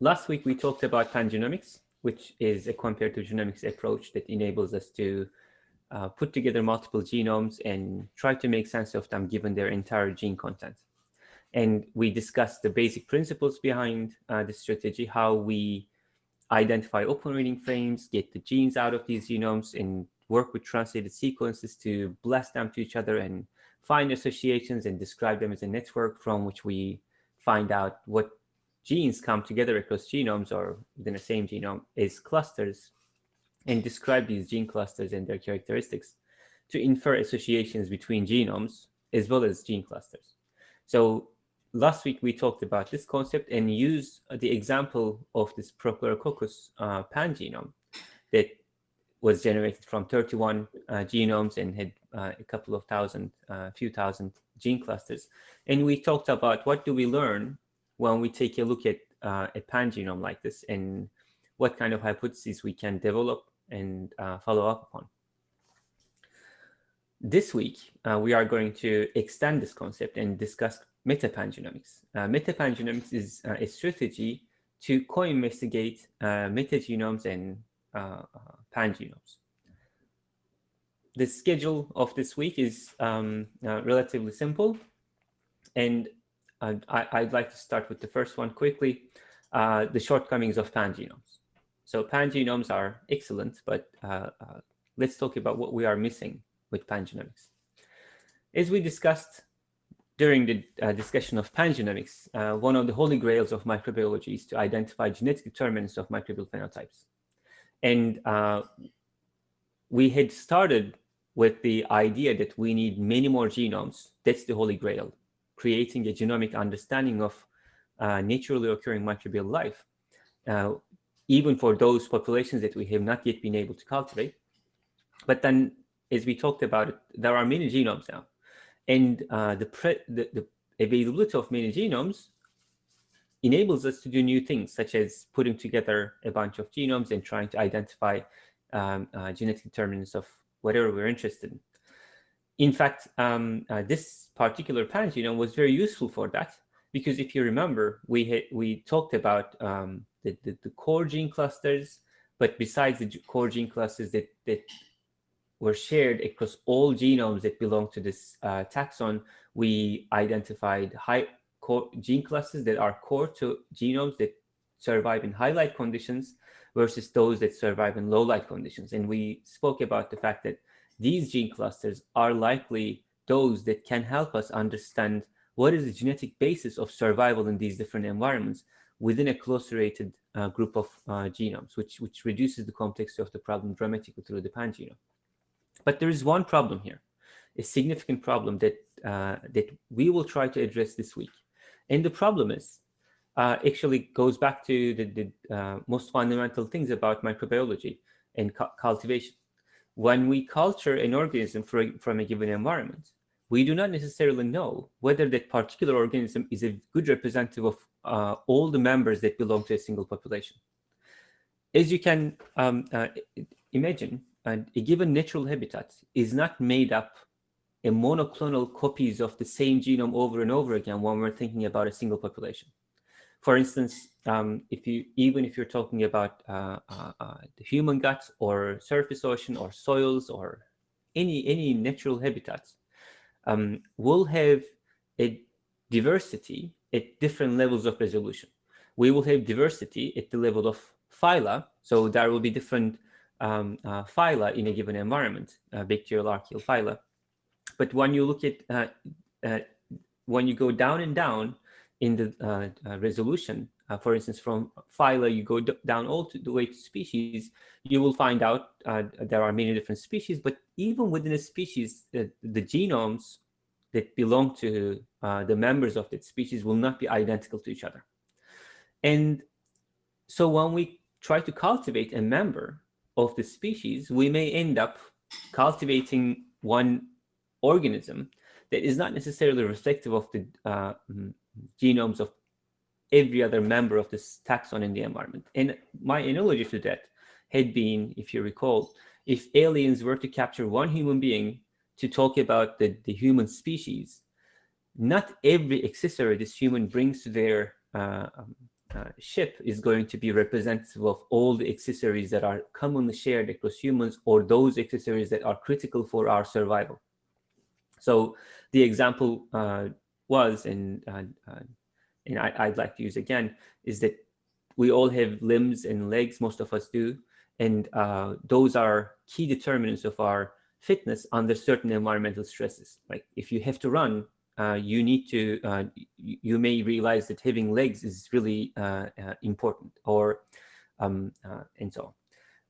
last week we talked about pangenomics, which is a comparative genomics approach that enables us to uh, put together multiple genomes and try to make sense of them given their entire gene content. And we discussed the basic principles behind uh, the strategy, how we identify open reading frames, get the genes out of these genomes, and work with translated sequences to blast them to each other and find associations and describe them as a network from which we find out what genes come together across genomes or within the same genome as clusters and describe these gene clusters and their characteristics to infer associations between genomes as well as gene clusters. So last week we talked about this concept and used the example of this Prochlorococcus uh, pangenome that was generated from 31 uh, genomes and had uh, a couple of thousand, a uh, few thousand gene clusters. And we talked about what do we learn when we take a look at uh, a pangenome like this and what kind of hypotheses we can develop and uh, follow up upon. This week, uh, we are going to extend this concept and discuss metapangenomics. Uh, metapangenomics is uh, a strategy to co-investigate uh, metagenomes and uh, pangenomes. The schedule of this week is um, relatively simple, and I, would like to start with the first one quickly, the shortcomings of pangenomes. So pangenomes are excellent, but uh, uh, let's talk about what we are missing with pangenomics. As we discussed during the uh, discussion of pangenomics, uh, one of the holy grails of microbiology is to identify genetic determinants of microbial phenotypes. And uh, we had started with the idea that we need many more genomes. That's the holy grail, creating a genomic understanding of uh, naturally occurring microbial life. Uh, even for those populations that we have not yet been able to cultivate. But then, as we talked about, it, there are many genomes now. And uh, the, the, the availability of many genomes enables us to do new things, such as putting together a bunch of genomes and trying to identify um, uh, genetic determinants of whatever we're interested in. In fact, um, uh, this particular pangenome was very useful for that, because if you remember, we had, we talked about um, the, the, the, core gene clusters, but besides the core gene clusters that, that were shared across all genomes that belong to this uh, taxon, we identified high core gene clusters that are core to genomes that survive in high light conditions versus those that survive in low light conditions. And we spoke about the fact that these gene clusters are likely those that can help us understand what is the genetic basis of survival in these different environments within a close-related uh, group of uh, genomes, which, which reduces the complexity of the problem dramatically through the pangenome. But there is one problem here, a significant problem that, uh, that we will try to address this week. And the problem is, uh, actually goes back to the, the uh, most fundamental things about microbiology and cu cultivation. When we culture an organism for, from a given environment, we do not necessarily know whether that particular organism is a good representative of uh, all the members that belong to a single population. As you can um, uh, imagine, a given natural habitat is not made up in monoclonal copies of the same genome over and over again when we're thinking about a single population. For instance, um, if you even if you're talking about uh, uh, uh, the human gut or surface ocean or soils or any any natural habitats, um, will have a diversity at different levels of resolution. We will have diversity at the level of phyla, so there will be different um, uh, phyla in a given environment, uh, bacterial archaeal phyla. But when you look at, uh, uh when you go down and down in the uh, uh, for instance, from phyla, you go down all to the way to species, you will find out there are many different species, but even within a species, the genomes that belong to uh, the members of that species will not be identical to each other. And so when we try to cultivate a member of the species, we may end up cultivating one organism that is not necessarily reflective of the uh, mm, genomes of every other member of this taxon in the environment. And my analogy to that had been, if you recall, if aliens were to capture one human being to talk about the, the human species, not every accessory this human brings to their uh, um, uh, ship is going to be representative of all the accessories that are commonly shared across humans or those accessories that are critical for our survival. So the example uh, was, and, uh, uh, and I, would like to use again, is that we all have limbs and legs, most of us do, and uh, those are key determinants of our fitness under certain environmental stresses. Like if you have to run, uh, you need to, uh, you may realize that having legs is really uh, uh important or, um, uh, and so on.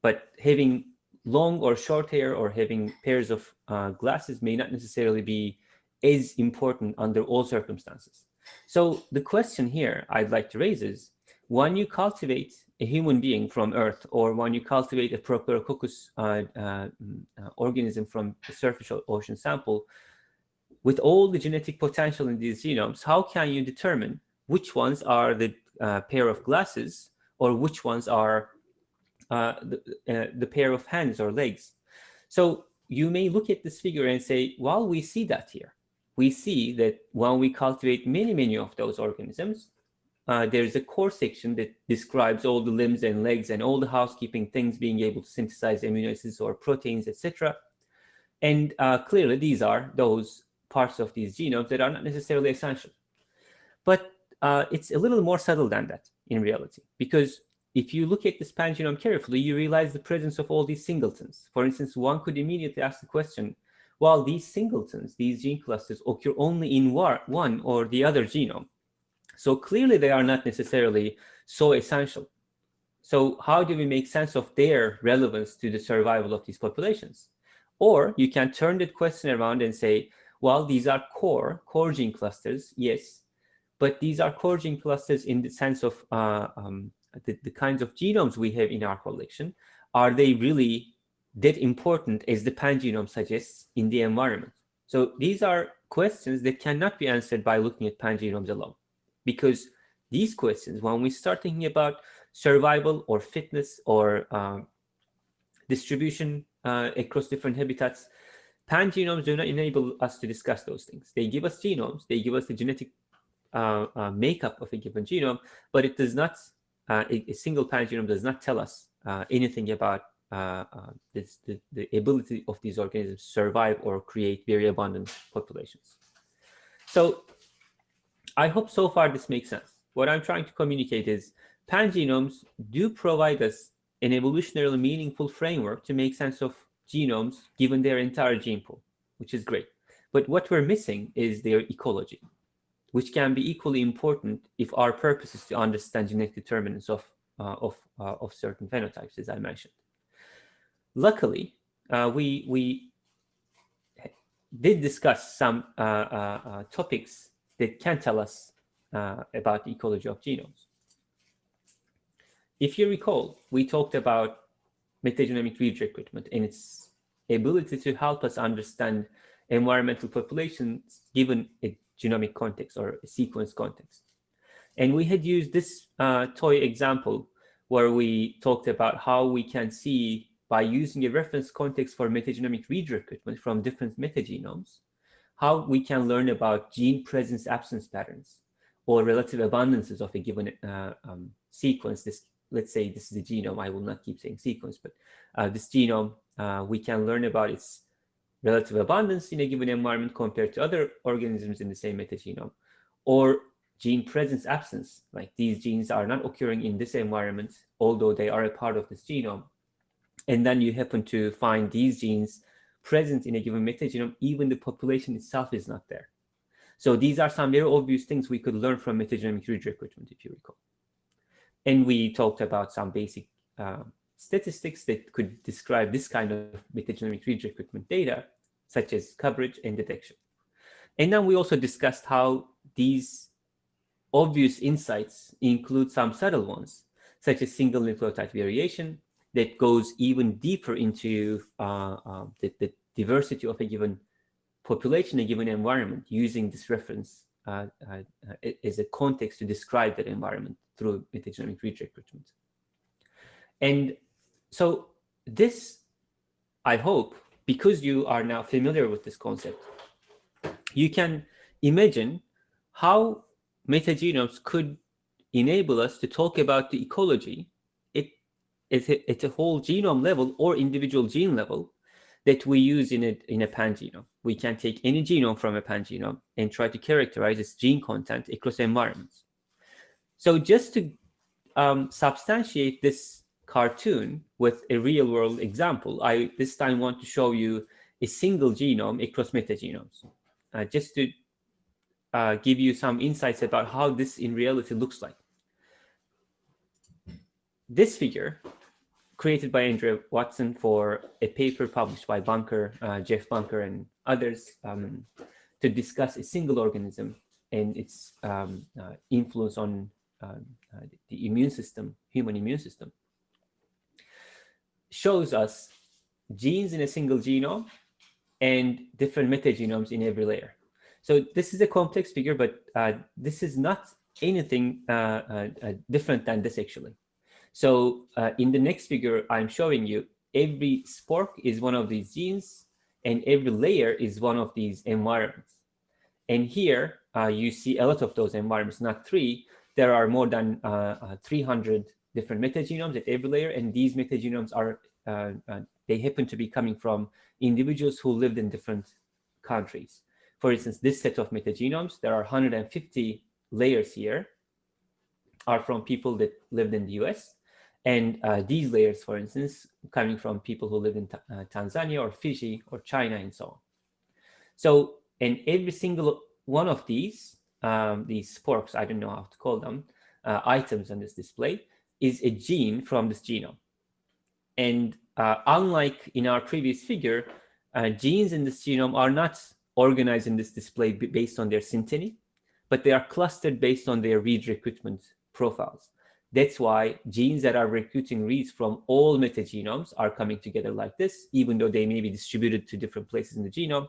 But having long or short hair or having pairs of glasses may not necessarily be as important under all circumstances. So the question here I'd like to raise is, when you cultivate a human being from Earth, or when you cultivate a Prochlorococcus uh, uh, organism from a surface ocean sample, with all the genetic potential in these genomes, how can you determine which ones are the uh, pair of glasses or which ones are uh, the, uh, the pair of hands or legs? So you may look at this figure and say, well, we see that here. We see that when we cultivate many, many of those organisms, uh, there's a core section that describes all the limbs and legs and all the housekeeping things being able to synthesize amino acids or proteins, etc. And uh, clearly, these are those parts of these genomes that are not necessarily essential. But uh, it's a little more subtle than that in reality, because if you look at this pangenome carefully, you realize the presence of all these singletons. For instance, one could immediately ask the question, well, these singletons, these gene clusters occur only in one or the other genome. So clearly they are not necessarily so essential. So how do we make sense of their relevance to the survival of these populations? Or you can turn that question around and say, well, these are core, core gene clusters, yes, but these are core gene clusters in the sense of uh, um, the, the kinds of genomes we have in our collection. Are they really that important as the pangenome suggests in the environment? So these are questions that cannot be answered by looking at pangenomes alone, because these questions, when we start thinking about survival or fitness or um, distribution uh, across different habitats, Pangenomes do not enable us to discuss those things. They give us genomes, they give us the genetic uh, uh, makeup of a given genome, but it does not, uh, a, a, single pangenome does not tell us uh, anything about uh, uh, this, the, the ability of these organisms to survive or create very abundant populations. So I hope so far this makes sense. What I'm trying to communicate is pangenomes do provide us an evolutionarily meaningful framework to make sense of genomes given their entire gene pool, which is great. But what we're missing is their ecology, which can be equally important if our purpose is to understand genetic determinants of, uh, of, uh, of certain phenotypes, as I mentioned. Luckily, uh, we, we did discuss some uh, uh, uh, topics that can tell us about the ecology of genomes. If you recall, we talked about metagenomic read recruitment and its ability to help us understand environmental populations given a genomic context or a sequence context. And we had used this uh, toy example where we talked about how we can see by using a reference context for metagenomic read recruitment from different metagenomes, how we can learn about gene presence absence patterns or relative abundances of a given uh, um, sequence, this let's say this is a genome, I will not keep saying sequence, but uh, this genome, uh, we can learn about its relative abundance in a given environment compared to other organisms in the same metagenome, or gene presence absence, like these genes are not occurring in this environment, although they are a part of this genome. And then you happen to find these genes present in a given metagenome, even the population itself is not there. So these are some very obvious things we could learn from metagenomic read recruitment, if you recall. And we talked about some basic uh, statistics that could describe this kind of metagenomic read recruitment data, such as coverage and detection. And then we also discussed how these obvious insights include some subtle ones, such as single nucleotide variation that goes even deeper into uh, uh, the, the, diversity of a given population, a given environment, using this reference uh, uh, uh as a context to describe that environment through metagenomic read recruitment. And so this, I hope, because you are now familiar with this concept, you can imagine how metagenomes could enable us to talk about the ecology it's, a, it's a whole genome level or individual gene level that we use in a, in a pangenome. We can take any genome from a pangenome and try to characterize its gene content across environments. So just to um, substantiate this cartoon with a real world example, I this time want to show you a single genome across metagenomes, uh, just to uh, give you some insights about how this in reality looks like. This figure, created by Andrea Watson for a paper published by Bunker, uh, Jeff Bunker, and others um, to discuss a single organism and its um, uh, influence on uh, the immune system, human immune system, shows us genes in a single genome and different metagenomes in every layer. So this is a complex figure, but uh, this is not anything uh, uh different than this actually. So uh, in the next figure, I'm showing you every spork is one of these genes and every layer is one of these environments. And here uh, you see a lot of those environments, not three. There are more than 300 different metagenomes at every layer, and these metagenomes are they happen to be coming from individuals who lived in different countries. For instance, this set of metagenomes, there are 150 layers here, are from people that lived in the US. And uh, these layers, for instance, coming from people who live in uh, Tanzania or Fiji or China and so on. So, and every single one of these, um, these sporks, I don't know how to call them, uh, items on this display, is a gene from this genome. And uh, unlike in our previous figure, uh, genes in this genome are not organized in this display based on their synteny, but they are clustered based on their read recruitment profiles. That's why genes that are recruiting reads from all metagenomes are coming together like this, even though they may be distributed to different places in the genome.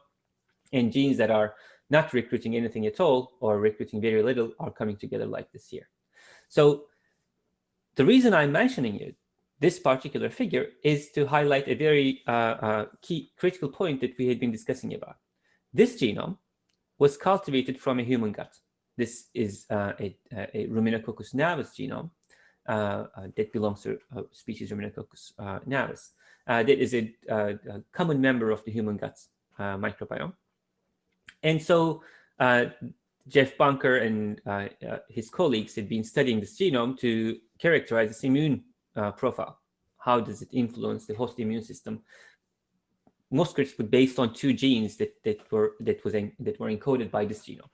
And genes that are not recruiting anything at all or recruiting very little are coming together like this here. So the reason I'm mentioning it this particular figure is to highlight a very uh, uh, key critical point that we had been discussing about. This genome was cultivated from a human gut. This is uh, a, a Ruminococcus gnavus genome uh, uh, Uh, uh, that belongs to uh, species Ruminococcus uh, gnavus. that is a, a, common member of the human gut microbiome. And so Jeff Bunker and his colleagues had been studying this genome to characterize its immune uh, profile. How does it influence the host immune system? Most critically, based on two genes that that were that was that were encoded by this genome.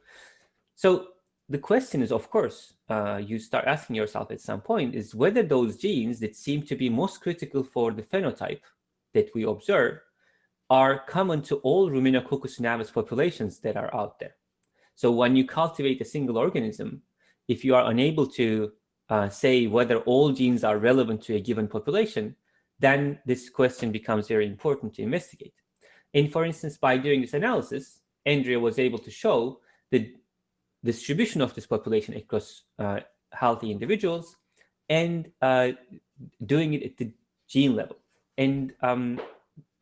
So the question is, of course, uh, you start asking yourself at some point is whether those genes that seem to be most critical for the phenotype that we observe are common to all Ruminococcus gnavus populations that are out there. So when you cultivate a single organism, if you are unable to uh, say whether all genes are relevant to a given population, then this question becomes very important to investigate. And for instance, by doing this analysis, Andrea was able to show the distribution of this population across uh, healthy individuals and uh, doing it at the gene level. And um,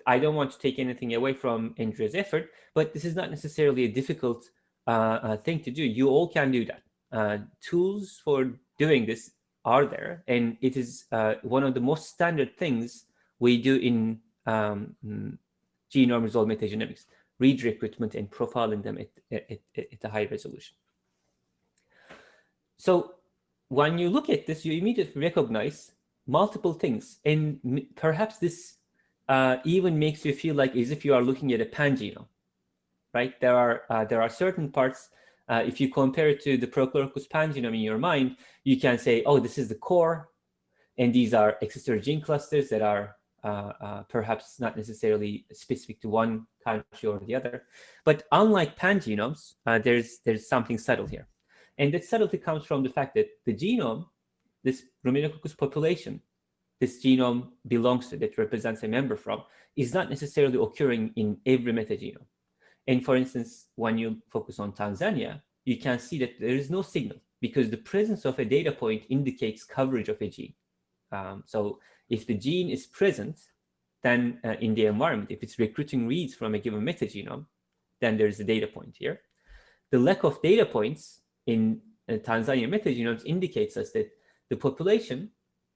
I don't want to take anything away from Andrea's effort, but this is not necessarily a difficult uh, uh thing to do. You all can do that. Uh, tools for doing this are there, and it is uh, one of the most standard things we do in um, mm, genome resolved metagenomics, read recruitment and profiling them at, at, at a high resolution. So when you look at this, you immediately recognize multiple things, and perhaps this uh, even makes you feel like as if you are looking at a pangenome, right? There are uh, there are certain parts uh, if you compare it to the Prochlorococcus pangenome in your mind, you can say, oh, this is the core, and these are accessory gene clusters that are uh, uh, perhaps not necessarily specific to one country or the other. But unlike pangenomes, uh, there's, there's something subtle here. And that subtlety comes from the fact that the genome, this Ruminococcus population, this genome belongs to, that represents a member from, is not necessarily occurring in every metagenome. And for instance, when you focus on Tanzania, you can see that there is no signal because the presence of a data point indicates coverage of a gene. Um, so if the gene is present, then uh, in the environment, if it's recruiting reads from a given metagenome, then there's a data point here. The lack of data points in uh, Tanzania metagenomes indicates us that the population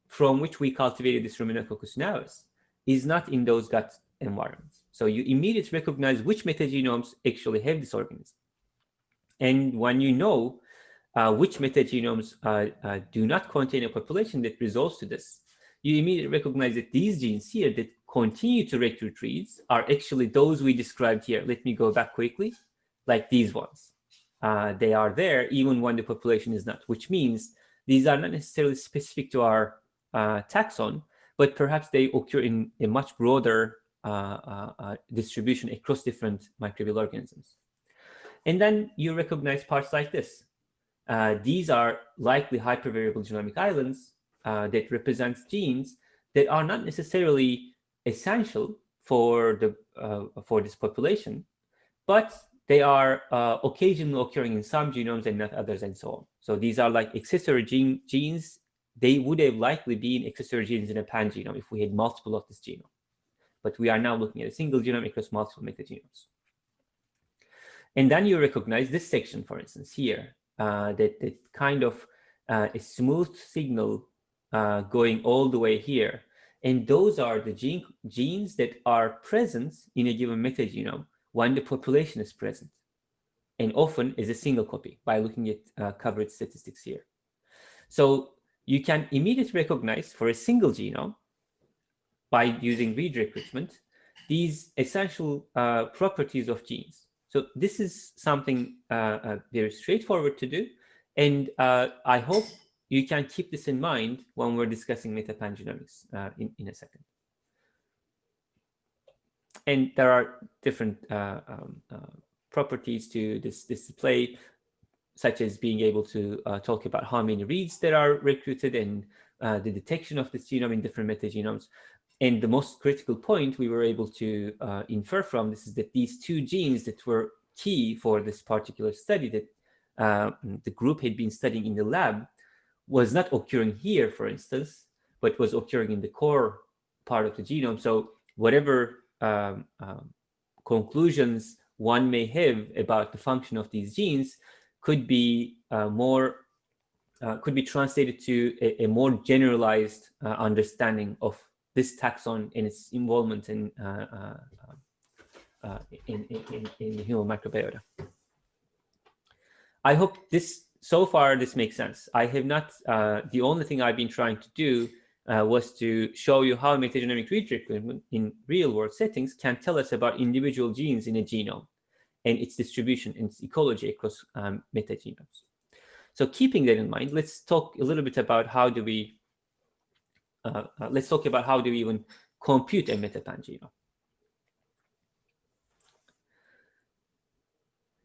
from which we cultivated this Ruminococcus gnavus is not in those gut environments. So you immediately recognize which metagenomes actually have this organism. And when you know uh, which metagenomes uh, do not contain a population that resolves to this, you immediately recognize that these genes here that continue to recruit reads are actually those we described here. Let me go back quickly, like these ones. Uh, they are there even when the population is not, which means these are not necessarily specific to our uh, taxon, but perhaps they occur in a much broader uh, uh, distribution across different microbial organisms. And then you recognize parts like this. Uh, these are likely hypervariable genomic islands uh, that represent genes that are not necessarily essential for the uh, for this population, but they are uh, occasionally occurring in some genomes and not others and so on. So these are like accessory gene, genes. They would have likely been accessory genes in a pangenome if we had multiple of this genome. But we are now looking at a single genome across multiple metagenomes. And then you recognize this section, for instance, here, uh, that, that kind of uh, a smooth signal uh, going all the way here. And those are the gene, genes that are present in a given metagenome when the population is present, and often is a single copy by looking at uh, coverage statistics here. So you can immediately recognize for a single genome by using read recruitment these essential uh, properties of genes. So this is something uh, uh very straightforward to do. And uh, I hope you can keep this in mind when we're discussing metapangenomics uh, in, in a second and there are different uh, um, uh, properties to this, display, such as being able to uh, talk about how many reads that are recruited and uh, the detection of this genome in different metagenomes. And the most critical point we were able to uh, infer from this is that these two genes that were key for this particular study that uh, the group had been studying in the lab was not occurring here, for instance, but was occurring in the core part of the genome. So whatever um, um, conclusions one may have about the function of these genes could be uh, more uh, could be translated to a, a more generalized uh, understanding of this taxon and its involvement in, uh, uh, uh, in, in, in, the human microbiota. I hope this, so far, this makes sense. I have not, the only thing I've been trying to do uh, was to show you how metagenomic recruitment in real-world settings can tell us about individual genes in a genome and its distribution and its ecology across um, metagenomes. So keeping that in mind, let's talk a little bit about how do we, uh, uh, let's talk about how do we even compute a metapangenome.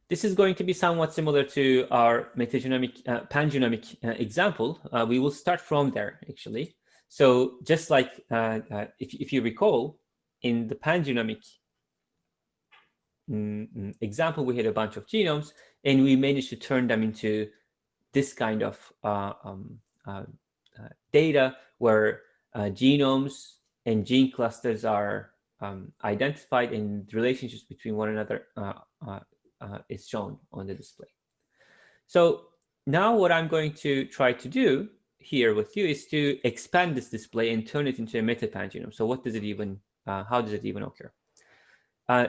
This is going to be somewhat similar to our metagenomic, uh, pangenomic uh, example. Uh, we will start from there, actually. So just like uh, uh, if, if you recall, in the pangenomic mm, mm, example, we had a bunch of genomes, and we managed to turn them into this kind of uh, um, uh, uh data where uh, genomes and gene clusters are um, identified and relationships between one another is shown on the display. So now what I'm going to try to do here with you is to expand this display and turn it into a metapangenome. So what does it even, uh, how does it even occur? Uh,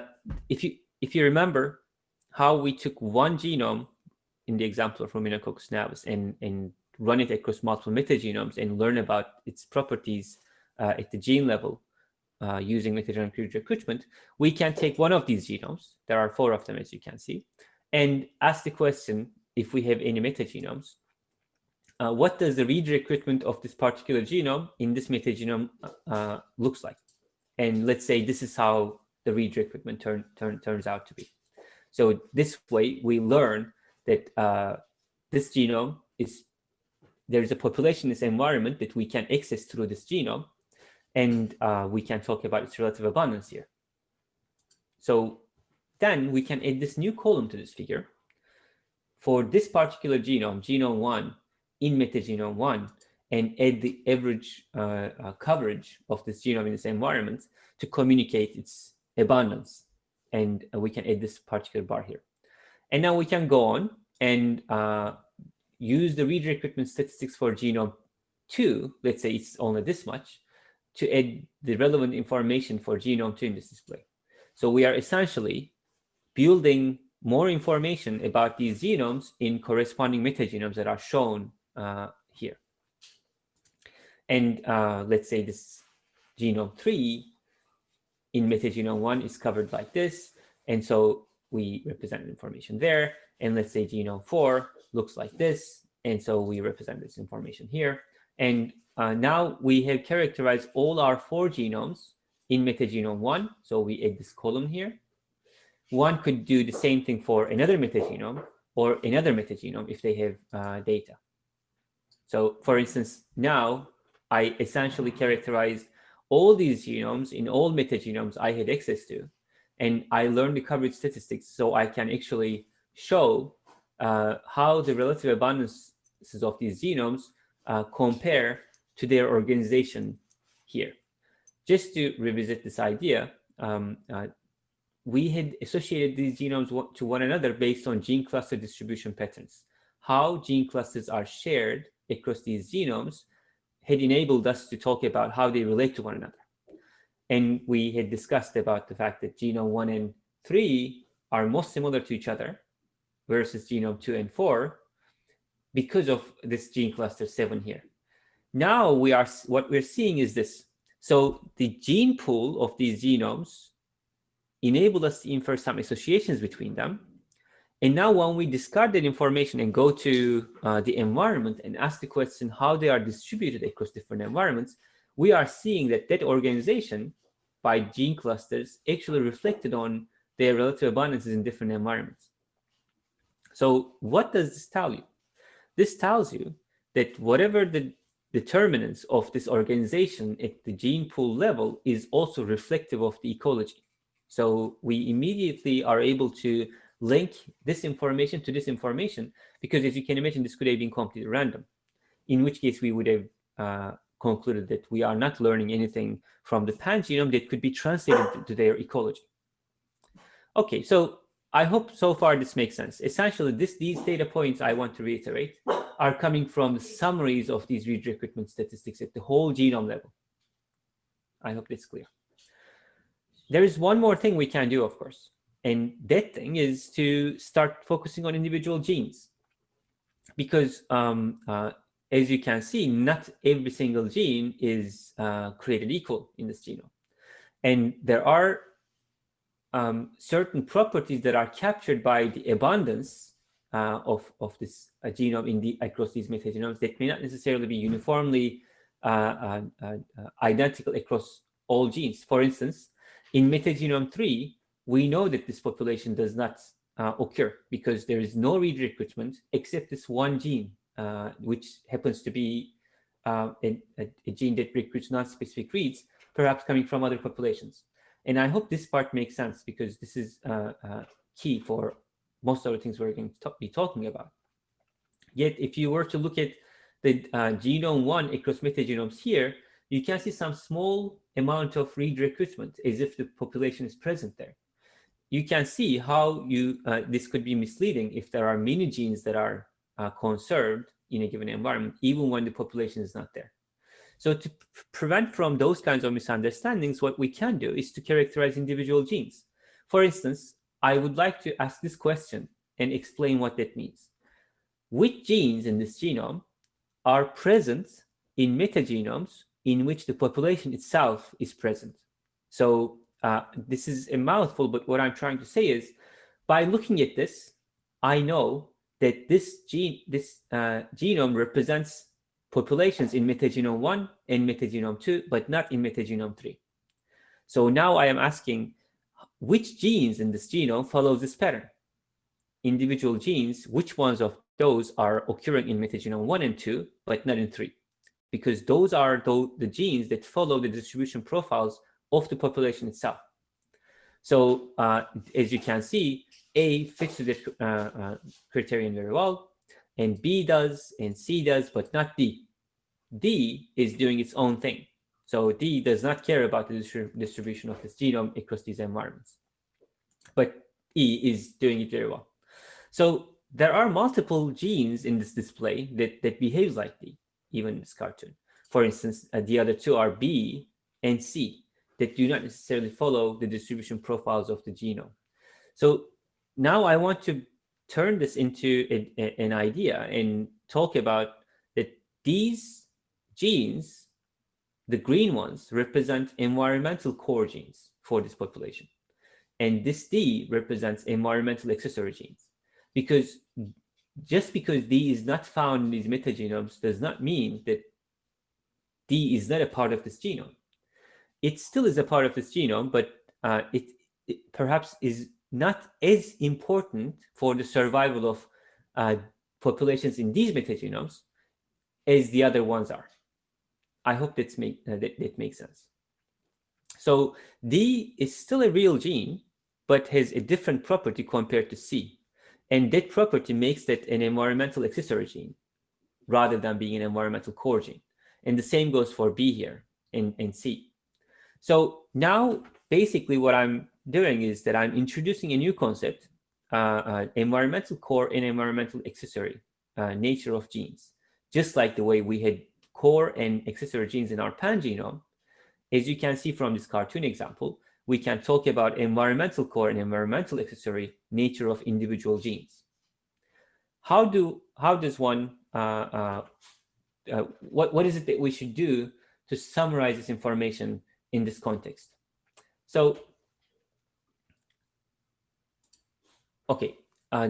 if you if you remember how we took one genome in the example of Ruminococcus gnavus and, and run it across multiple metagenomes and learn about its properties uh, at the gene level uh, using metagenomic recruitment, we can take one of these genomes, there are four of them as you can see, and ask the question if we have any metagenomes uh, what does the read recruitment of this particular genome in this metagenome uh, looks like. And let's say this is how the read recruitment turn, turn, turns out to be. So this way we learn that uh, this genome is, there's a population in this environment that we can access through this genome, and uh, we can talk about its relative abundance here. So then we can add this new column to this figure. For this particular genome, genome one, in metagenome one and add the average uh, uh, coverage of this genome in this environment to communicate its abundance. And uh, we can add this particular bar here. And now we can go on and uh, use the read recruitment statistics for genome 2, let's say it's only this much, to add the relevant information for genome 2 in this display. So we are essentially building more information about these genomes in corresponding metagenomes that are shown here. And uh, let's say this genome 3 in metagenome 1 is covered like this. And so we represent information there. And let's say genome 4 looks like this. And so we represent this information here. And uh, now we have characterized all our four genomes in metagenome 1. So we add this column here. One could do the same thing for another metagenome or another metagenome if they have uh, data. So for instance, now I essentially characterized all these genomes in all metagenomes I had access to. And I learned the coverage statistics so I can actually show uh, how the relative abundances of these genomes uh, compare to their organization here. Just to revisit this idea, um, uh, we had associated these genomes to one another based on gene cluster distribution patterns. How gene clusters are shared across these genomes had enabled us to talk about how they relate to one another. And we had discussed about the fact that genome 1 and 3 are most similar to each other versus genome 2 and 4 because of this gene cluster 7 here. Now we are what we're seeing is this. So the gene pool of these genomes enable us to infer some associations between them. And now when we discard that information and go to uh, the environment and ask the question how they are distributed across different environments, we are seeing that that organization by gene clusters actually reflected on their relative abundances in different environments. So what does this tell you? This tells you that whatever the determinants of this organization at the gene pool level is also reflective of the ecology. So we immediately are able to link this information to this information because as you can imagine, this could have been completely random, in which case we would have uh, concluded that we are not learning anything from the pangenome that could be translated to their ecology. Okay, so I hope so far this makes sense. Essentially, this, these data points I want to reiterate are coming from summaries of these read recruitment statistics at the whole genome level. I hope that's clear. There is one more thing we can do, of course, and that thing is to start focusing on individual genes. Because um, uh, as you can see, not every single gene is uh, created equal in this genome. And there are um, certain properties that are captured by the abundance uh, of, of this uh, genome in the, across these metagenomes that may not necessarily be uniformly uh, uh, uh, identical across all genes. For instance, in metagenome 3, we know that this population does not occur because there is no read recruitment except this one gene, which happens to be a, a, gene that recruits non-specific reads, perhaps coming from other populations. And I hope this part makes sense because this is uh, uh, key for most of the things we're going to be talking about. Yet, if you were to look at the uh, genome one across metagenomes here, you can see some small amount of read recruitment as if the population is present there. You can see how you uh, this could be misleading if there are many genes that are uh, conserved in a given environment, even when the population is not there. So to prevent from those kinds of misunderstandings, what we can do is to characterize individual genes. For instance, I would like to ask this question and explain what that means. Which genes in this genome are present in metagenomes in which the population itself is present? So uh, this is a mouthful, but what I'm trying to say is, by looking at this, I know that this gene, this uh, genome represents populations in metagenome 1 and metagenome 2, but not in metagenome 3. So now I am asking which genes in this genome follow this pattern? Individual genes, which ones of those are occurring in metagenome 1 and 2, but not in 3? Because those are the genes that follow the distribution profiles of the population itself. So uh, as you can see, A fits the uh, uh, criterion very well and B does and C does, but not D. D is doing its own thing. So D does not care about the distribution of its genome across these environments. But E is doing it very well. So there are multiple genes in this display that, that behaves like D, even in this cartoon. For instance, uh, the other two are B and C that do not necessarily follow the distribution profiles of the genome. So now I want to turn this into a, a, an idea and talk about that these genes, the green ones, represent environmental core genes for this population. And this D represents environmental accessory genes. Because just because D is not found in these metagenomes does not mean that D is not a part of this genome. It still is a part of this genome, but uh, it, it perhaps is not as important for the survival of uh, populations in these metagenomes as the other ones are. I hope that's make, uh, that, that makes sense. So D is still a real gene, but has a different property compared to C. And that property makes that an environmental accessory gene rather than being an environmental core gene. And the same goes for B here and, in C. So now basically what I'm doing is that I'm introducing a new concept, uh, uh, environmental core and environmental accessory uh, nature of genes. Just like the way we had core and accessory genes in our pangenome, as you can see from this cartoon example, we can talk about environmental core and environmental accessory nature of individual genes. How do how does one uh, uh, uh, what what is it that we should do to summarize this information in this context? So Okay, uh,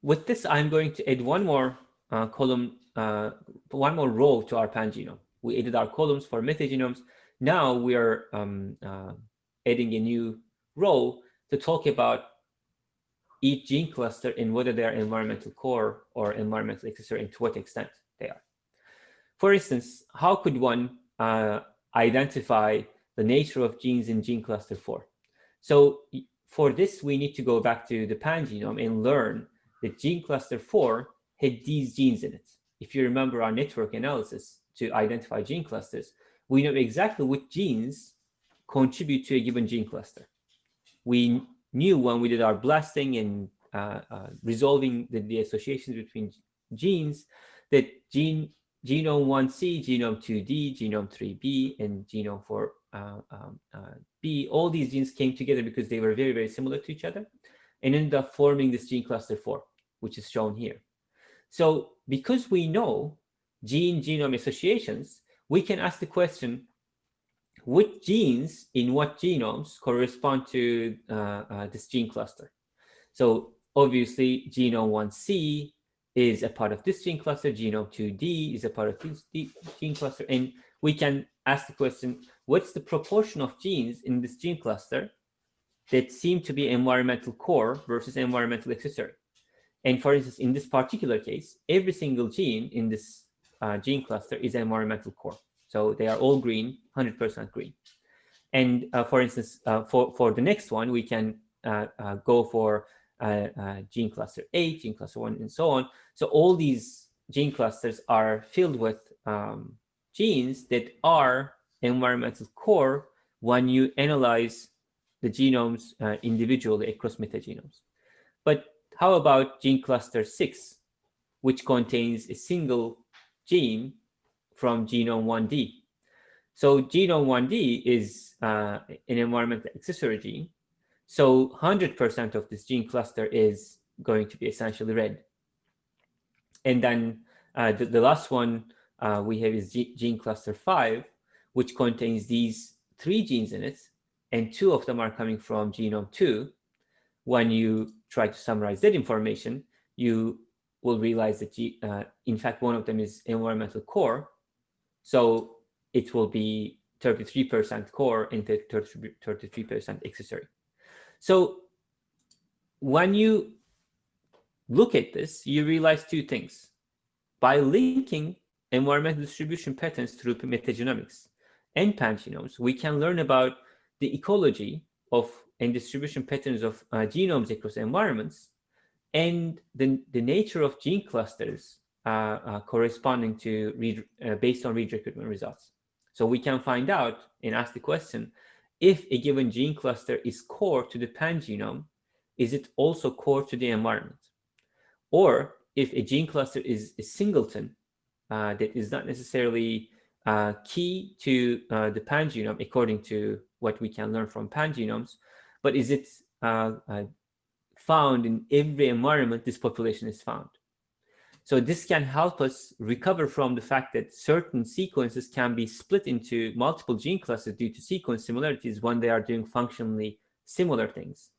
with this, I'm going to add one more uh, column, uh, one more row to our pangenome. We added our columns for metagenomes. Now we are um, uh, adding a new row to talk about each gene cluster and whether they are environmental core or environmental accessory and to what extent they are. For instance, how could one uh, identify the nature of genes in gene cluster 4? So for this, we need to go back to the pangenome and learn that gene cluster 4 had these genes in it. If you remember our network analysis to identify gene clusters, we know exactly which genes contribute to a given gene cluster. We knew when we did our blasting and uh, uh, resolving the, the, associations between genes that gene genome 1C, genome 2D, genome 3B, and genome 4 uh, um, uh, all these genes came together because they were very, very similar to each other and ended up forming this gene cluster 4, which is shown here. So because we know gene-genome associations, we can ask the question, which genes in what genomes correspond to uh, uh, this gene cluster? So obviously genome 1C is a part of this gene cluster, genome 2D is a part of this gene cluster, and we can ask the question, what's the proportion of genes in this gene cluster that seem to be environmental core versus environmental accessory? And for instance, in this particular case, every single gene in this uh, gene cluster is environmental core. So they are all green, 100% green. And uh, for instance, uh, for, for the next one, we can uh, uh, go for uh, gene cluster 8, gene cluster 1, and so on. So all these gene clusters are filled with um, genes that are environmental core when you analyze the genomes uh, individually across metagenomes. But how about gene cluster 6, which contains a single gene from genome 1D? So genome 1D is uh, an environmental accessory gene. So 100% of this gene cluster is going to be essentially red. And then uh, the, the last one uh, we have is gene cluster 5, which contains these three genes in it, and two of them are coming from genome 2. When you try to summarize that information, you will realize that, uh, in fact, one of them is environmental core. So it will be 33% core and 33% accessory. So when you look at this, you realize two things. By linking environmental distribution patterns through metagenomics and pangenomes, we can learn about the ecology of and distribution patterns of uh, genomes across environments and the, the nature of gene clusters uh, uh, corresponding to read, uh, based on read recruitment results. So we can find out and ask the question, if a given gene cluster is core to the pangenome, is it also core to the environment? Or if a gene cluster is a singleton uh, that is not necessarily uh, key to uh, the pangenome according to what we can learn from pangenomes, but is it uh, uh, found in every environment this population is found. So this can help us recover from the fact that certain sequences can be split into multiple gene clusters due to sequence similarities when they are doing functionally similar things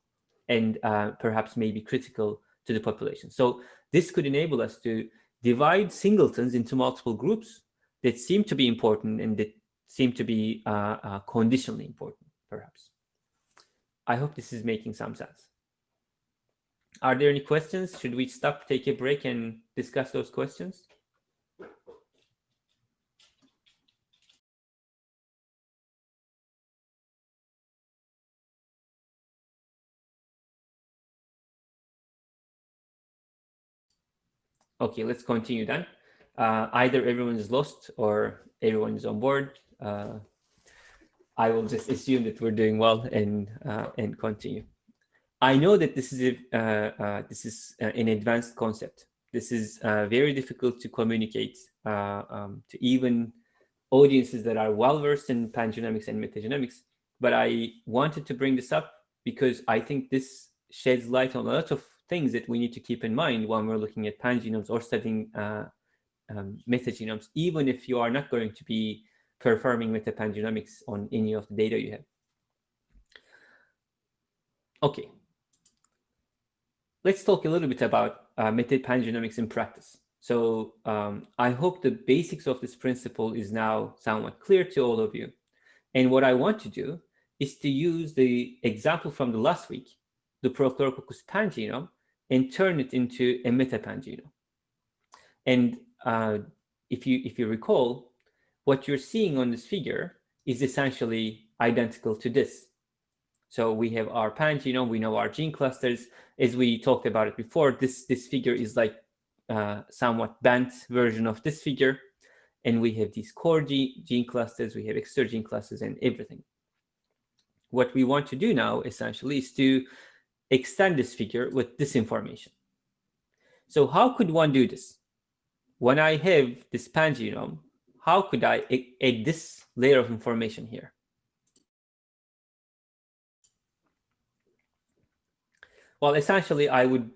and uh, perhaps maybe critical to the population. So this could enable us to divide singletons into multiple groups that seem to be important and that seem to be uh, uh, conditionally important, perhaps. I hope this is making some sense. Are there any questions? Should we stop, take a break, and discuss those questions? Okay, let's continue then. Uh, either everyone is lost or everyone is on board. Uh, I will just assume that we're doing well and uh, and continue. I know that this is a, uh, uh, this is uh, an advanced concept. This is very difficult to communicate um, to even audiences that are well versed in pangenomics and metagenomics. But I wanted to bring this up because I think this sheds light on a lot of things that we need to keep in mind when we're looking at pangenomes or studying uh, um, metagenomes, even if you are not going to be performing metapangenomics on any of the data you have. Okay, let's talk a little bit about uh, metapangenomics in practice. So um, I hope the basics of this principle is now somewhat clear to all of you. And what I want to do is to use the example from the last week, the Prochlorococcus pangenome, and turn it into a metapangenome. And uh, if you if you recall, what you're seeing on this figure is essentially identical to this. So we have our pangenome, we know our gene clusters. As we talked about it before, this, this figure is like uh, somewhat bent version of this figure. And we have these core gene, gene clusters, we have extra gene clusters and everything. What we want to do now essentially is to extend this figure with this information. So how could one do this? When I have this pangenome, how could I add this layer of information here? Well, essentially, I would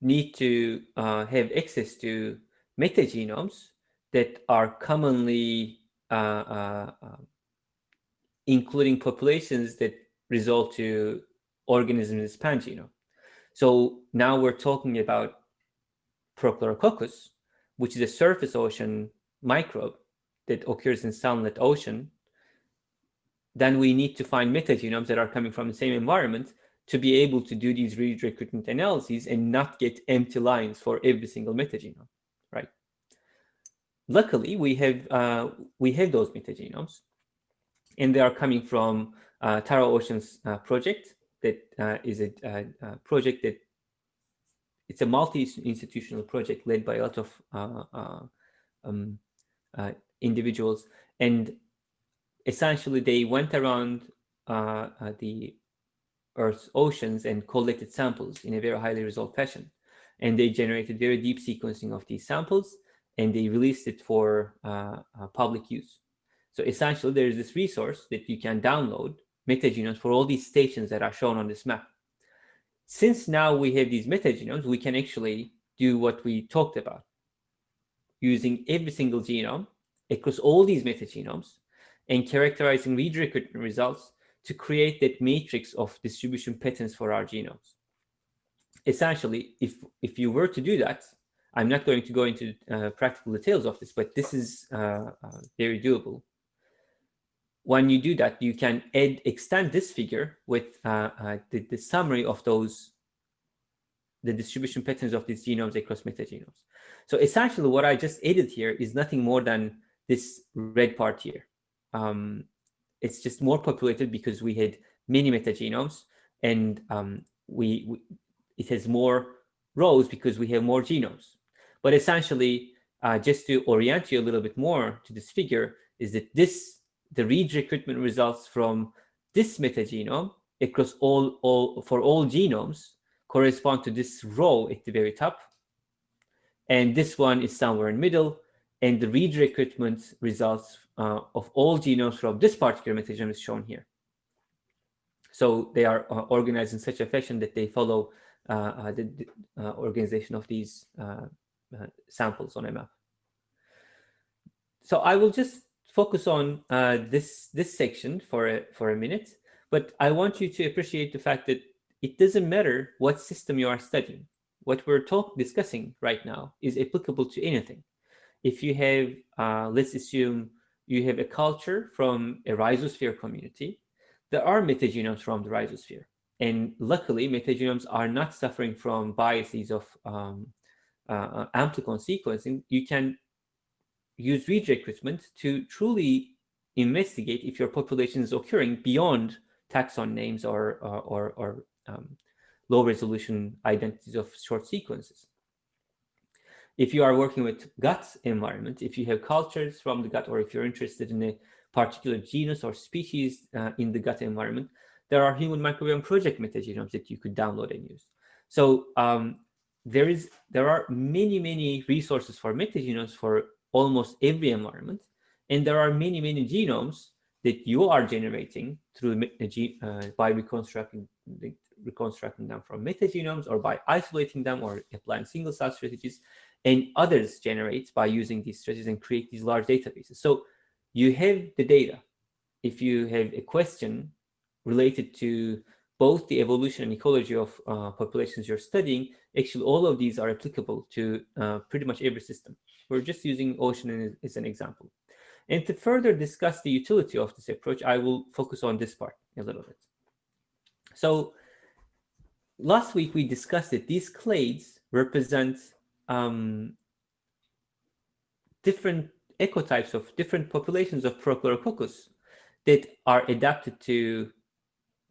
need to uh, have access to metagenomes that are commonly uh, uh, um, including populations that result to organisms pangenome. So now we're talking about Prochlorococcus, which is a surface ocean microbe that occurs in sunlit ocean. Then we need to find metagenomes that are coming from the same environment to be able to do these read recruitment analyses and not get empty lines for every single metagenome, right? Luckily, we have uh, we have those metagenomes, and they are coming from uh, Tara Oceans uh, project, that uh, is a, a, a, project that it's a multi-institutional project led by a lot of uh, uh, um, uh, individuals. And essentially they went around uh, uh, the earth's oceans and collected samples in a very highly resolved fashion. And they generated very deep sequencing of these samples and they released it for public use. So essentially there is this resource that you can download metagenomes for all these stations that are shown on this map. Since now we have these metagenomes, we can actually do what we talked about, using every single genome across all these metagenomes and characterizing read recruitment results to create that matrix of distribution patterns for our genomes. Essentially, if, if you were to do that, I'm not going to go into uh, practical details of this, but this is uh, uh, very doable when you do that, you can add, extend this figure with uh, uh, the, the, summary of those, the distribution patterns of these genomes across metagenomes. So essentially what I just added here is nothing more than this red part here. Um, it's just more populated because we had many metagenomes and um, we, we, it has more rows because we have more genomes. But essentially, uh, just to orient you a little bit more to this figure, is that this the read recruitment results from this metagenome across all, all for all genomes correspond to this row at the very top. And this one is somewhere in middle. And the read recruitment results uh, of all genomes from this particular metagenome is shown here. So they are uh, organized in such a fashion that they follow uh, uh the, uh, organization of these uh, samples on a map. So I will just focus on this this section for a, for a minute, but I want you to appreciate the fact that it doesn't matter what system you are studying. What we're talk discussing right now is applicable to anything. If you have, let's assume you have a culture from a rhizosphere community, there are metagenomes from the rhizosphere. And luckily, metagenomes are not suffering from biases of um, uh, amplicon sequencing. You can use read recruitment to truly investigate if your population is occurring beyond taxon names or, or, or, or um, low resolution identities of short sequences. If you are working with gut environment, if you have cultures from the gut, or if you're interested in a particular genus or species uh, in the gut environment, there are human microbiome project metagenomes that you could download and use. So um, there is there are many, many resources for metagenomes for almost every environment. And there are many, many genomes that you are generating through uh, by reconstructing reconstructing them from metagenomes or by isolating them or applying single cell strategies and others generate by using these strategies and create these large databases. So you have the data. If you have a question related to both the evolution and ecology of uh, populations you're studying, actually all of these are applicable to uh, pretty much every system. We're just using ocean as an example. And to further discuss the utility of this approach, I will focus on this part a little bit. So last week we discussed that these clades represent um, different ecotypes of different populations of Prochlorococcus that are adapted to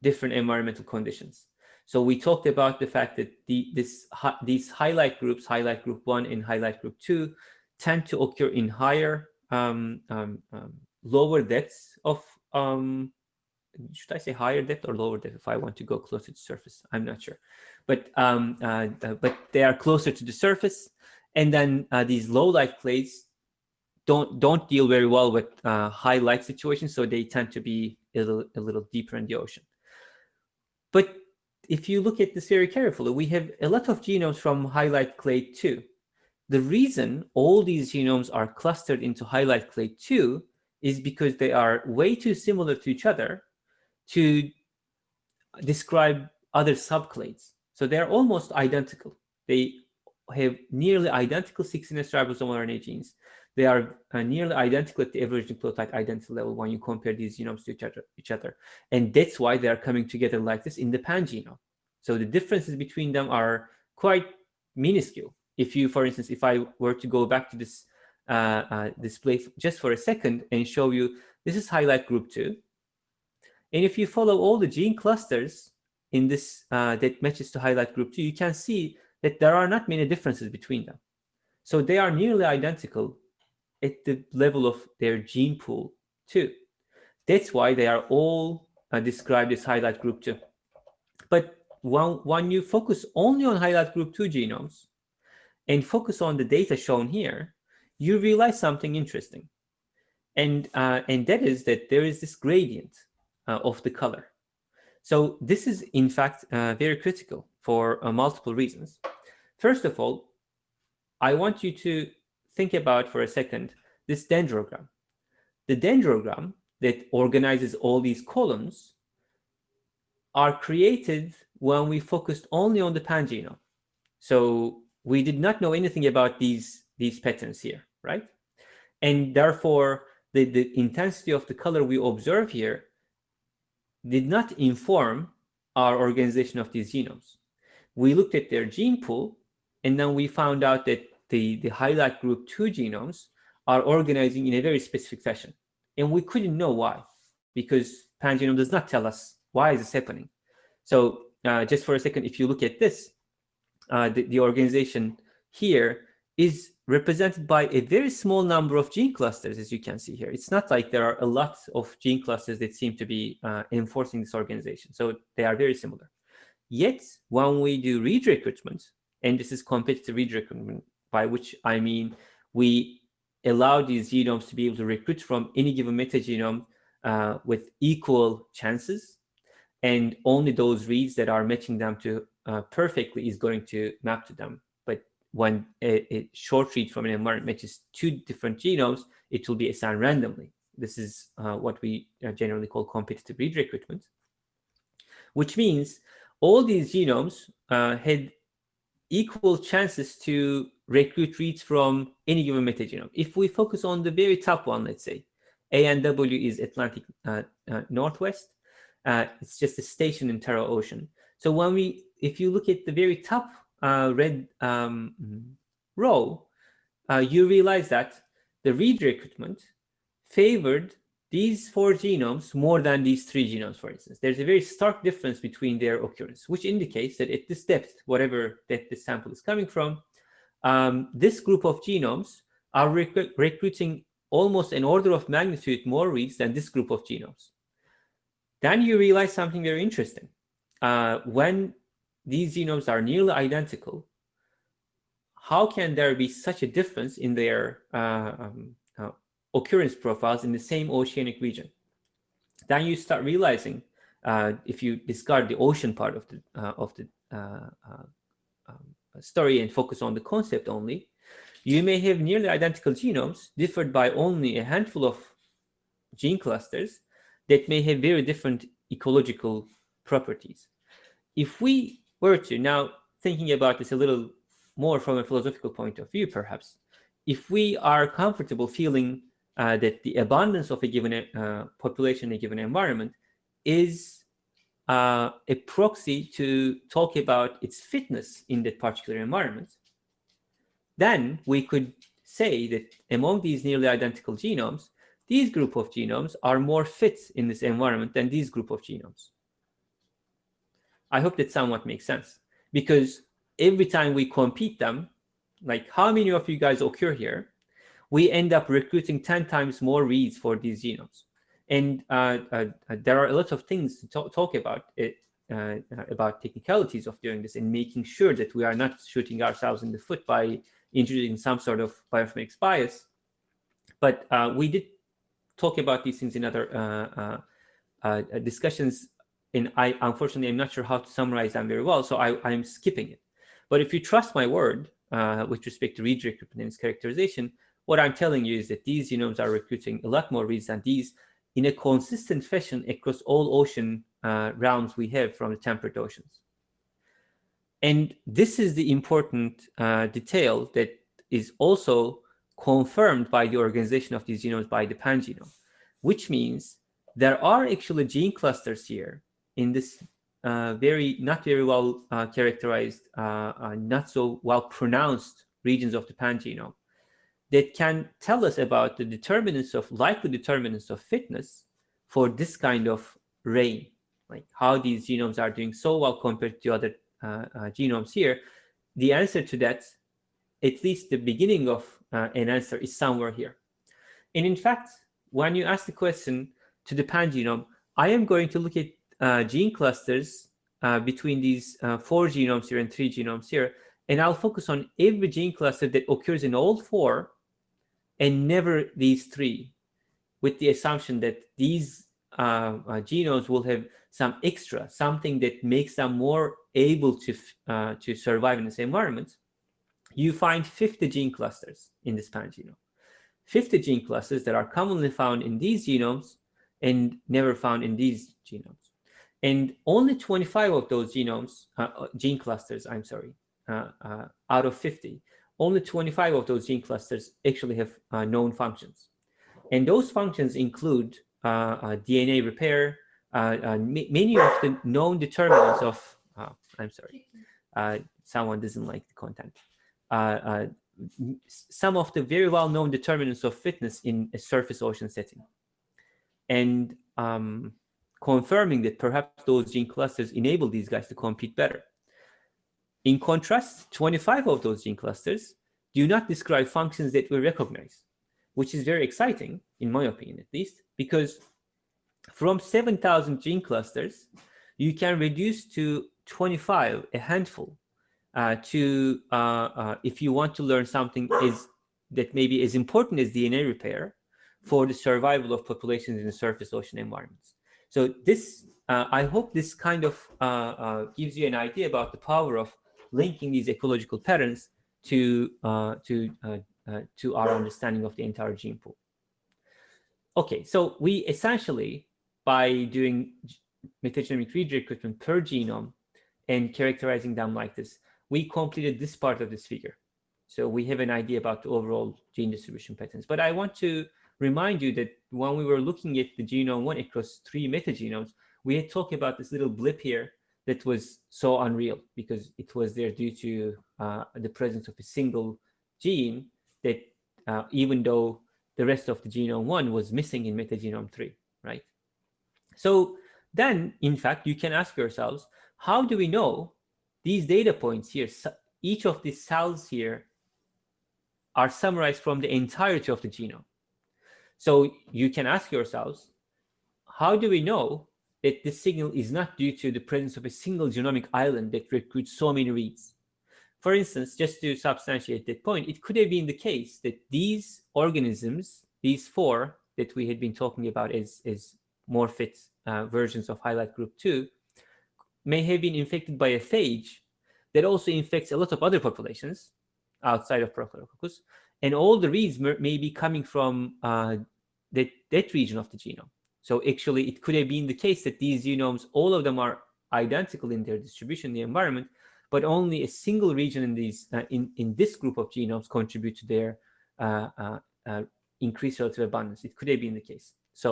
different environmental conditions. So we talked about the fact that the, this, these highlight groups, highlight group one and highlight group two, tend to occur in higher, um, um, um, lower depths of, um, should I say higher depth or lower depth if I want to go closer to surface? I'm not sure but um, uh, uh, but they are closer to the surface. And then uh, these low light clades don't don't deal very well with uh, high light situations, so they tend to be a little, a little deeper in the ocean. But if you look at this very carefully, we have a lot of genomes from highlight clade 2. The reason all these genomes are clustered into highlight clade 2 is because they are way too similar to each other to describe other subclades. So they're almost identical. They have nearly identical 16S ribosomal RNA genes. They are uh, nearly identical at the average nucleotide identity level when you compare these genomes to each other, each other. And that's why they are coming together like this in the pan genome. So the differences between them are quite minuscule. If you, for instance, if I were to go back to this uh, uh, display just for a second and show you, this is highlight group two. And if you follow all the gene clusters in this uh, that matches to highlight group two, you can see that there are not many differences between them. So they are nearly identical at the level of their gene pool too. That's why they are all uh, described as highlight group two. But when, when you focus only on highlight group two genomes and focus on the data shown here, you realize something interesting. And, uh, and that is that there is this gradient uh, of the color. So this is, in fact, uh, very critical for uh, multiple reasons. First of all, I want you to think about for a second this dendrogram. The dendrogram that organizes all these columns are created when we focused only on the pangenome. So we did not know anything about these, these patterns here, right? And therefore, the, the intensity of the color we observe here did not inform our organization of these genomes. We looked at their gene pool, and then we found out that the, the highlight group 2 genomes are organizing in a very specific fashion. And we couldn't know why, because pangenome does not tell us why is this happening. So uh, just for a second, if you look at this, uh, the, the organization here is represented by a very small number of gene clusters, as you can see here. It's not like there are a lot of gene clusters that seem to be uh, enforcing this organization. So they are very similar. Yet, when we do read recruitment, and this is competitive read recruitment by which I mean we allow these genomes to be able to recruit from any given metagenome uh, with equal chances. And only those reads that are matching them to uh, perfectly is going to map to them. But when a, a, short read from an environment matches two different genomes, it will be assigned randomly. This is uh, what we uh, generally call competitive read recruitment, which means all these genomes uh, had equal chances to recruit reads from any given metagenome. If we focus on the very top one, let's say, A and W is Atlantic uh, uh, Northwest. Uh, it's just a station in Tara Ocean. So when we, if you look at the very top uh, red um, row, uh, you realize that the read recruitment favored these four genomes more than these three genomes, for instance. There's a very stark difference between their occurrence, which indicates that at this depth, whatever that this sample is coming from, um, this group of genomes are rec recruiting almost an order of magnitude more reads than this group of genomes. Then you realize something very interesting. Uh, when these genomes are nearly identical, how can there be such a difference in their uh, um, uh, occurrence profiles in the same oceanic region? Then you start realizing, uh, if you discard the ocean part of the uh, of the uh, story and focus on the concept only, you may have nearly identical genomes differed by only a handful of gene clusters that may have very different ecological properties. If we were to, now thinking about this a little more from a philosophical point of view, perhaps, if we are comfortable feeling uh, that the abundance of a given uh, population in a given environment is uh, a proxy to talk about its fitness in that particular environment, then we could say that among these nearly identical genomes, these group of genomes are more fit in this environment than these group of genomes. I hope that somewhat makes sense because every time we compete them, like how many of you guys occur here, we end up recruiting 10 times more reads for these genomes. And uh, uh, uh, there are a lot of things to talk, talk about it, uh, about technicalities of doing this and making sure that we are not shooting ourselves in the foot by introducing some sort of bioinformatics bias. But uh, we did talk about these things in other uh, discussions. And I, unfortunately, I'm not sure how to summarize them very well, so I, I'm skipping it. But if you trust my word with respect to read recruitment and characterization, what I'm telling you is that these genomes are recruiting a lot more reads than these in a consistent fashion across all ocean uh, rounds we have from the temperate oceans. And this is the important uh, detail that is also confirmed by the organization of these genomes by the pangenome, which means there are actually gene clusters here in this uh, very, not very well uh, characterized, uh, uh, not so well pronounced regions of the pangenome that can tell us about the determinants of likely determinants of fitness for this kind of rain, like how these genomes are doing so well compared to other uh, uh, genomes here. The answer to that, at least the beginning of uh, an answer is somewhere here. And in fact, when you ask the question to the pangenome, I am going to look at uh, gene clusters uh, between these uh, four genomes here and three genomes here, and I'll focus on every gene cluster that occurs in all four and never these three, with the assumption that these uh, uh, genomes will have some extra, something that makes them more able to, uh, to survive in this environment, you find 50 gene clusters in this pangenome. 50 gene clusters that are commonly found in these genomes and never found in these genomes. And only 25 of those genomes, uh, uh gene clusters, I'm sorry, uh, out of 50 only 25 of those gene clusters actually have uh, known functions. And those functions include uh, uh DNA repair, uh, many of the known determinants of, oh, I'm sorry, someone doesn't like the content. some of the very well-known determinants of fitness in a surface ocean setting. And um, confirming that perhaps those gene clusters enable these guys to compete better. In contrast, 25 of those gene clusters do not describe functions that we recognize, which is very exciting, in my opinion at least, because from 7,000 gene clusters, you can reduce to 25, a handful, uh, to, uh, uh, if you want to learn something is that maybe as important as DNA repair for the survival of populations in the surface ocean environments. So this, uh, I hope this kind of uh, gives you an idea about the power of linking these ecological patterns to, uh, to, uh, uh, to our understanding of the entire gene pool. Okay, so we essentially, by doing metagenomic read recruitment per genome and characterizing them like this, we completed this part of this figure. So we have an idea about the overall gene distribution patterns. But I want to remind you that when we were looking at the genome one across three metagenomes, we had talked about this little blip here that was so unreal because it was there due to uh, the presence of a single gene that uh, even though the rest of the genome one was missing in metagenome three, right? So then, in fact, you can ask yourselves, how do we know these data points here, each of these cells here are summarized from the entirety of the genome? So you can ask yourselves, how do we know that this signal is not due to the presence of a single genomic island that recruits so many reads? For instance, just to substantiate that point, it could have been the case that these organisms, these four that we had been talking about as, as more fit uh, versions of highlight group 2, may have been infected by a phage that also infects a lot of other populations outside of Prochlorococcus. And all the reads may be coming from uh, that, that region of the genome. So actually, it could have been the case that these genomes, all of them are identical in their distribution in the environment, but only a single region in these uh, in in this group of genomes contribute to their uh, uh, uh, increased relative abundance. It could have been the case. So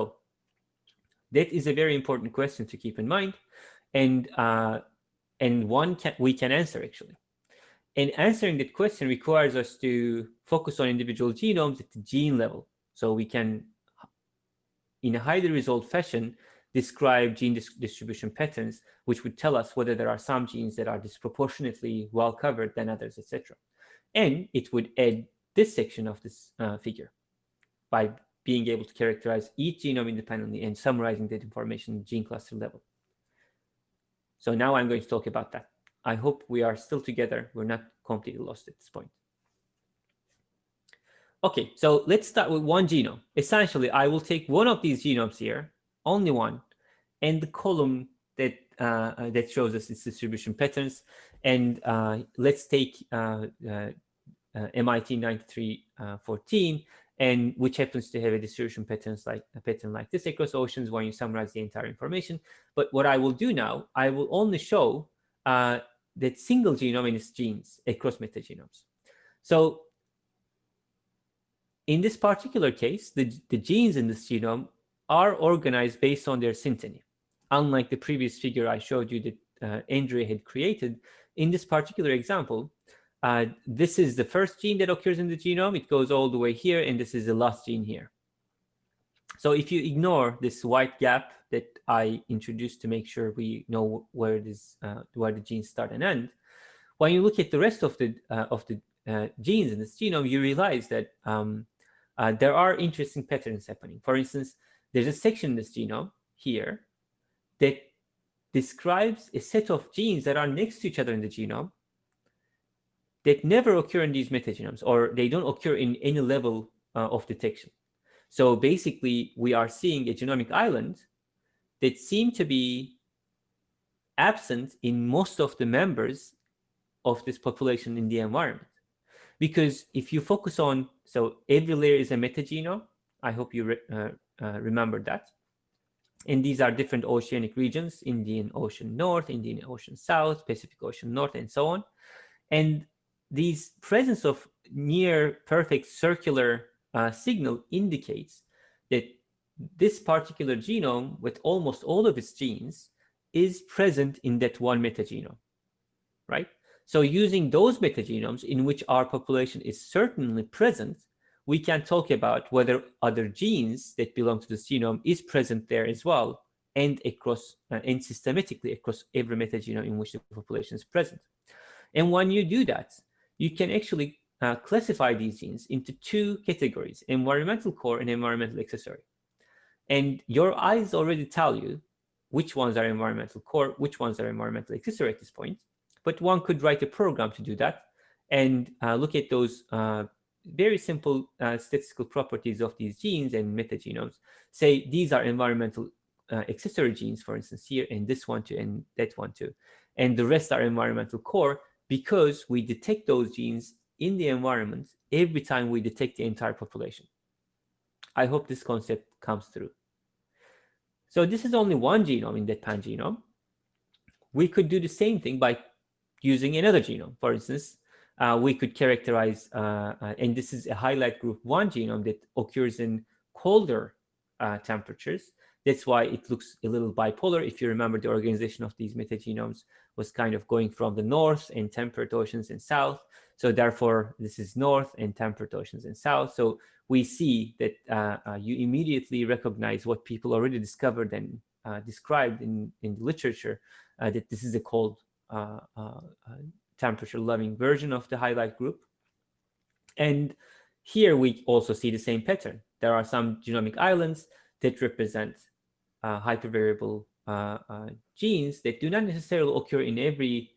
that is a very important question to keep in mind, and uh, and one can, we can answer actually. And answering that question requires us to focus on individual genomes at the gene level, so we can, in a highly resolved fashion, describe gene dis distribution patterns, which would tell us whether there are some genes that are disproportionately well covered than others, etc. And it would add this section of this uh, figure by being able to characterize each genome independently and summarizing that information gene cluster level. So now I'm going to talk about that. I hope we are still together. We're not completely lost at this point. Okay, so let's start with one genome. Essentially, I will take one of these genomes here, only one, and the column that uh, uh that shows us its distribution patterns. And uh, let's take uh, uh, uh MIT 9314, and which happens to have a distribution patterns like a pattern like this across oceans when you summarize the entire information. But what I will do now, I will only show that single genome in its genes across metagenomes. So in this particular case, the, the genes in this genome are organized based on their synteny. Unlike the previous figure I showed you that uh, Andrea had created, in this particular example, uh, this is the first gene that occurs in the genome. It goes all the way here, and this is the last gene here. So if you ignore this white gap that I introduced to make sure we know where this uh, where the genes start and end, when you look at the rest of the uh, of the uh, genes in this genome, you realize that um, uh, there are interesting patterns happening. For instance, there's a section in this genome here that describes a set of genes that are next to each other in the genome that never occur in these metagenomes, or they don't occur in any level uh, of detection. So basically, we are seeing a genomic island that seem to be absent in most of the members of this population in the environment. Because if you focus on, so every layer is a metagenome, I hope you re, uh, uh, remember that. And these are different oceanic regions, Indian Ocean North, Indian Ocean South, Pacific Ocean North, and so on. And these presence of near perfect circular uh, signal indicates that this particular genome with almost all of its genes is present in that one metagenome, right? So using those metagenomes in which our population is certainly present, we can talk about whether other genes that belong to this genome is present there as well and across uh, and systematically across every metagenome in which the population is present. And when you do that, you can actually uh, classify these genes into two categories, environmental core and environmental accessory. And your eyes already tell you which ones are environmental core, which ones are environmental accessory at this point. But one could write a program to do that and uh, look at those uh, very simple uh, statistical properties of these genes and metagenomes. Say these are environmental uh, accessory genes, for instance, here, and this one too, and that one too. And the rest are environmental core because we detect those genes in the environment every time we detect the entire population. I hope this concept comes through. So this is only one genome in that pangenome. We could do the same thing by using another genome. For instance, uh, we could characterize, uh, uh, and this is a highlight group one genome that occurs in colder uh, temperatures. That's why it looks a little bipolar. If you remember, the organization of these metagenomes was kind of going from the north and temperate oceans and south. So therefore, this is north and temperate oceans and south. So we see that uh, uh, you immediately recognize what people already discovered and uh, described in, in the literature, uh, that this is a cold Uh, uh, uh, temperature loving version of the highlight group. And here we also see the same pattern. There are some genomic islands that represent hypervariable genes that do not necessarily occur in every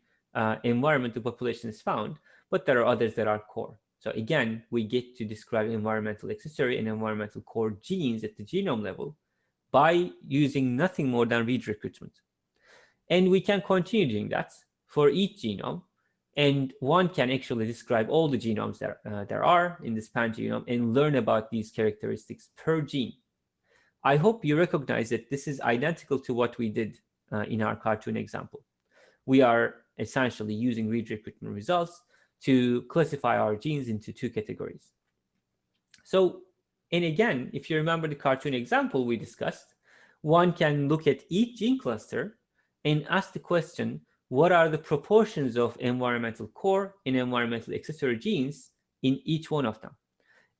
environment the population is found, but there are others that are core. So again, we get to describe environmental accessory and environmental core genes at the genome level by using nothing more than read recruitment. And we can continue doing that for each genome. And one can actually describe all the genomes that uh, there are in this pangenome and learn about these characteristics per gene. I hope you recognize that this is identical to what we did uh, in our cartoon example. We are essentially using read recruitment results to classify our genes into two categories. So, and again, if you remember the cartoon example we discussed, one can look at each gene cluster and ask the question, what are the proportions of environmental core and environmental accessory genes in each one of them?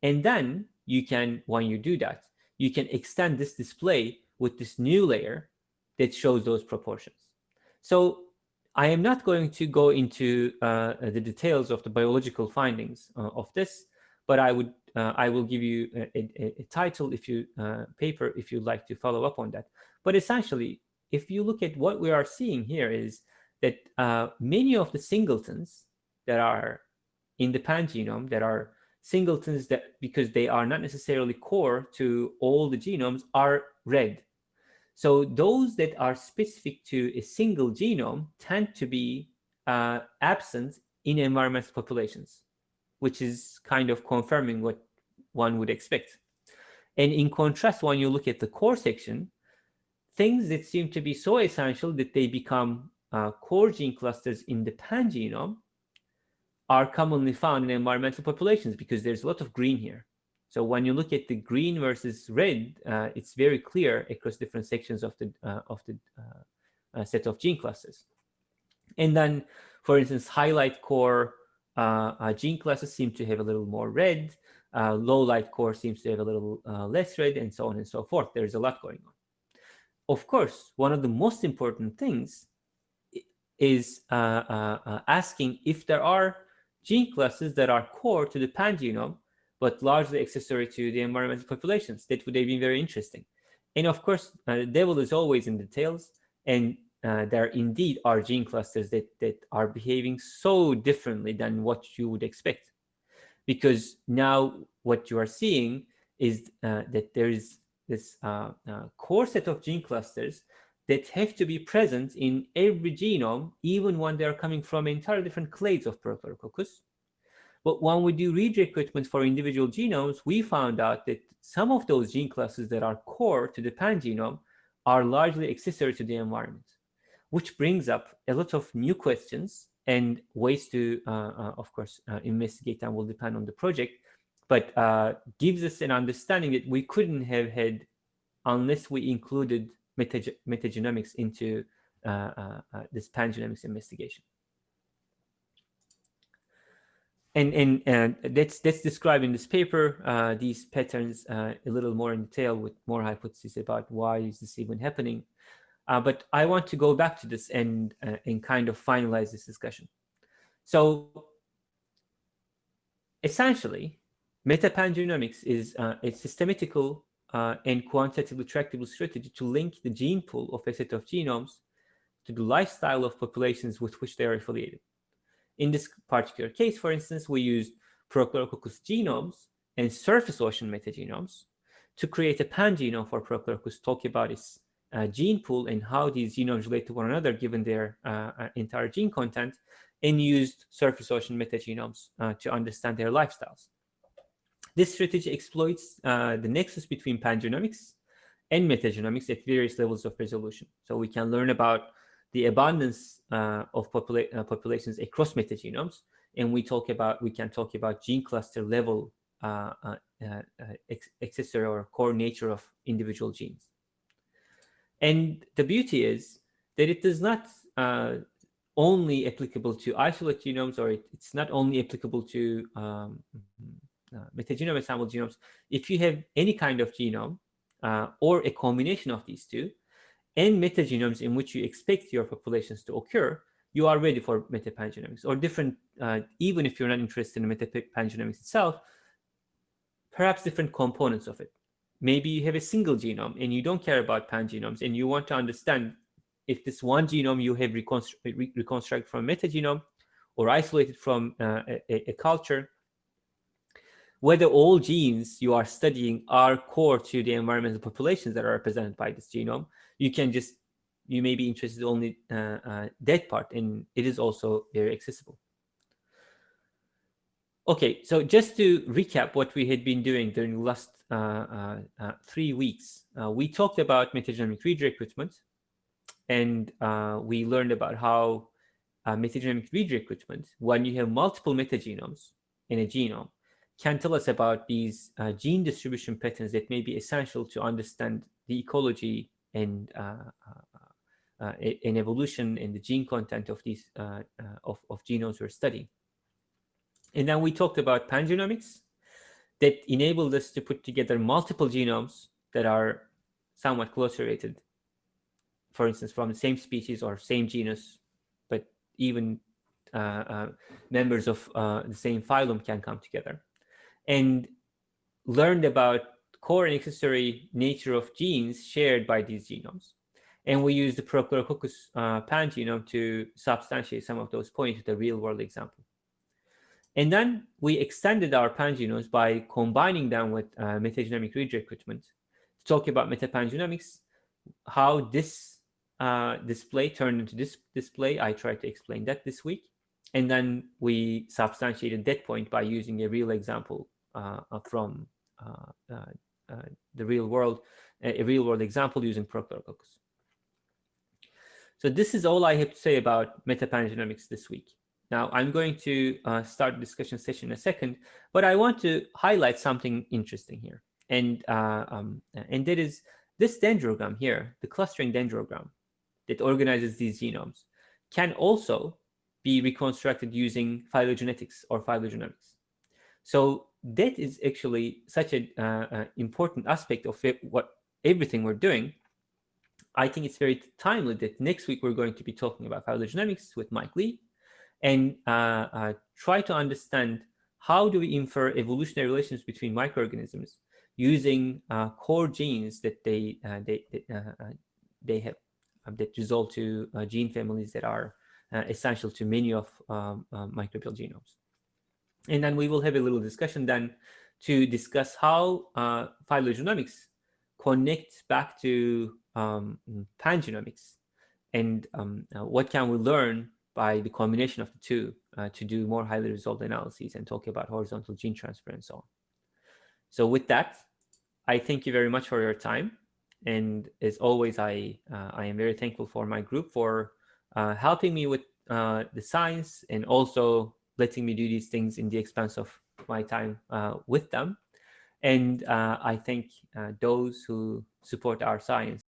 And then you can, when you do that, you can extend this display with this new layer that shows those proportions. So I am not going to go into uh, the details of the biological findings uh, of this, but I would uh, I will give you a, a, a title if you uh, paper if you'd like to follow up on that. But essentially, if you look at what we are seeing here is that uh, many of the singletons that are in the pangenome that are singletons that because they are not necessarily core to all the genomes are red so those that are specific to a single genome tend to be uh, absent in environmental populations, which is kind of confirming what one would expect. And in contrast, when you look at the core section, things that seem to be so essential that they become uh, core gene clusters in the pangenome are commonly found in environmental populations because there's a lot of green here. So when you look at the green versus red, uh, it's very clear across different sections of the uh, of the uh, uh set of gene clusters. And then, for instance, highlight core uh, gene clusters seem to have a little more red. low light core seems to have a little less red, and so on and so forth. There's a lot going on. Of course, one of the most important things is asking if there are gene clusters that are core to the pangenome but largely accessory to the environmental populations. That would have been very interesting. And of course, uh, the devil is always in the details. And uh, there indeed are gene clusters that, that are behaving so differently than what you would expect. Because now what you are seeing is uh, that there is this uh, uh, core set of gene clusters that have to be present in every genome, even when they are coming from entirely different clades of Prochlorococcus. But when we do read recruitment for individual genomes, we found out that some of those gene clusters that are core to the pangenome are largely accessory to the environment, which brings up a lot of new questions and ways to, uh, uh, of course, uh, investigate and will depend on the project, but uh, gives us an understanding that we couldn't have had unless we included metagenomics into uh, uh, this pangenomics investigation. And and and that's that's described in this paper. Uh, these patterns uh, a little more in detail with more hypotheses about why is this even happening. Uh, but I want to go back to this and uh, and kind of finalize this discussion. So essentially metapangenomics is uh, a systematical uh, and quantitatively tractable strategy to link the gene pool of a set of genomes to the lifestyle of populations with which they are affiliated. In this particular case, for instance, we used Prochlorococcus genomes and surface ocean metagenomes to create a pangenome for Prochlorococcus, its uh, gene pool and how these genomes relate to one another given their uh, uh entire gene content, and used surface ocean metagenomes uh, to understand their lifestyles. This strategy exploits uh, the nexus between pangenomics and metagenomics at various levels of resolution. So we can learn about the abundance uh, of popula uh, populations across metagenomes, and we talk about we can talk about gene cluster level uh, uh, uh accessory or core nature of individual genes. And the beauty is that it does not uh, only applicable to isolate genomes, or it, it's not only applicable to um, metagenome assembled genomes. If you have any kind of genome or a combination of these two, and metagenomes in which you expect your populations to occur, you are ready for metapangenomics or different, uh, even if you're not interested in metapangenomics itself, perhaps different components of it. Maybe you have a single genome and you don't care about pangenomes and you want to understand if this one genome you have reconstru re reconstructed from metagenome or isolated from uh, a, a culture, whether all genes you are studying are core to the environmental populations that are represented by this genome, you can just, you may be interested only uh, uh, that part, and it is also very accessible. Okay, so just to recap what we had been doing during the last uh, uh, uh three weeks, uh, we talked about metagenomic read recruitment, and we learned about how metagenomic read recruitment, when you have multiple metagenomes in a genome, can tell us about these uh, gene distribution patterns that may be essential to understand the ecology and uh, uh, uh in evolution and the gene content of these uh, of, of genomes we're studying. And then we talked about pangenomics that enabled us to put together multiple genomes that are somewhat closely related, for instance, from the same species or same genus, but even uh, uh, members of uh, the same phylum can come together and learned about core and accessory nature of genes shared by these genomes. And we used the Prochlorococcus uh, pangenome to substantiate some of those points with a real-world example. And then we extended our pangenomes by combining them with uh, metagenomic read recruitment to talk about metapangenomics, how this uh, display turned into this display. I tried to explain that this week. And then we substantiated that point by using a real example from uh, the real world, a real world example using Prochlorococcus. So this is all I have to say about metapangenomics this week. Now I'm going to uh, start the discussion session in a second, but I want to highlight something interesting here. And, uh, um, and that is this dendrogram here, the clustering dendrogram that organizes these genomes can also be reconstructed using phylogenetics or phylogenomics. So that is actually such an uh, uh, important aspect of it, what everything we're doing. I think it's very timely that next week we're going to be talking about phylogenomics with Mike Lee and uh, uh, try to understand how do we infer evolutionary relations between microorganisms using uh, core genes that they uh, they they have that result to gene families that are essential to many of um, microbial genomes. And then we will have a little discussion then to discuss how uh, phylogenomics connects back to um, pangenomics and um, uh, what can we learn by the combination of the two uh, to do more highly resolved analyses and talk about horizontal gene transfer and so on. So with that, I thank you very much for your time. And as always, I, uh, I am very thankful for my group for uh, helping me with uh, the science and also letting me do these things in the expense of my time uh, with them. And uh, I thank uh, those who support our science.